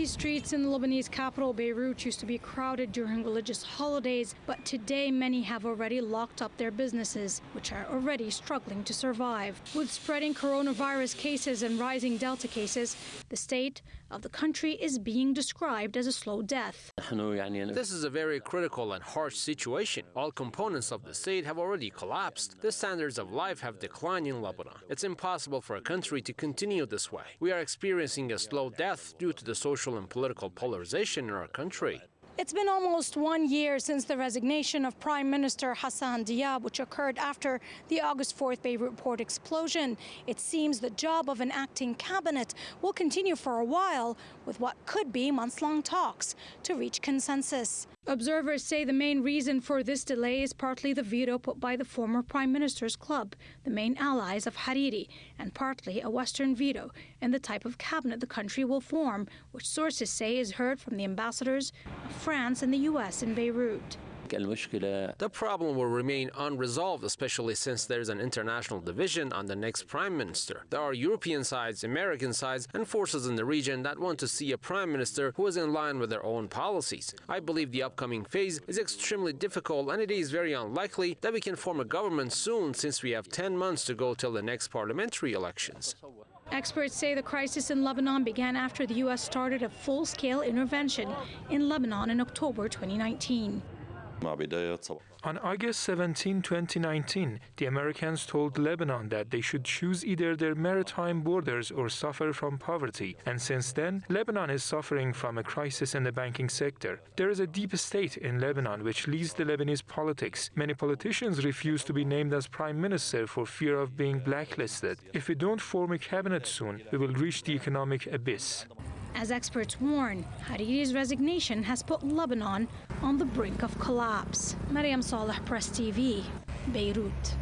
These streets in the Lebanese capital, Beirut, used to be crowded during religious holidays, but today many have already locked up their businesses, which are already struggling to survive. With spreading coronavirus cases and rising Delta cases, the state of the country is being described as a slow death. This is a very critical and harsh situation. All components of the state have already collapsed. The standards of life have declined in Lebanon. It's impossible for a country to continue this way. We are experiencing a slow death due to the social and political polarization in our country. It's been almost one year since the resignation of Prime Minister Hassan Diab, which occurred after the August 4th Beirut port explosion. It seems the job of an acting cabinet will continue for a while with what could be months long talks to reach consensus. Observers say the main reason for this delay is partly the veto put by the former Prime Minister's club, the main allies of Hariri, and partly a Western veto in the type of cabinet the country will form, which sources say is heard from the ambassadors of France and the U.S. in Beirut. The problem will remain unresolved, especially since there's an international division on the next prime minister. There are European sides, American sides, and forces in the region that want to see a prime minister who is in line with their own policies. I believe the upcoming phase is extremely difficult and it is very unlikely that we can form a government soon since we have 10 months to go till the next parliamentary elections. Experts say the crisis in Lebanon began after the U.S. started a full scale intervention in Lebanon in October 2019. On August 17, 2019, the Americans told Lebanon that they should choose either their maritime borders or suffer from poverty. And since then, Lebanon is suffering from a crisis in the banking sector. There is a deep state in Lebanon which leads the Lebanese politics. Many politicians refuse to be named as prime minister for fear of being blacklisted. If we don't form a cabinet soon, we will reach the economic abyss. As experts warn, Hariri's resignation has put Lebanon on the brink of collapse. Mariam Saleh, Press TV, Beirut.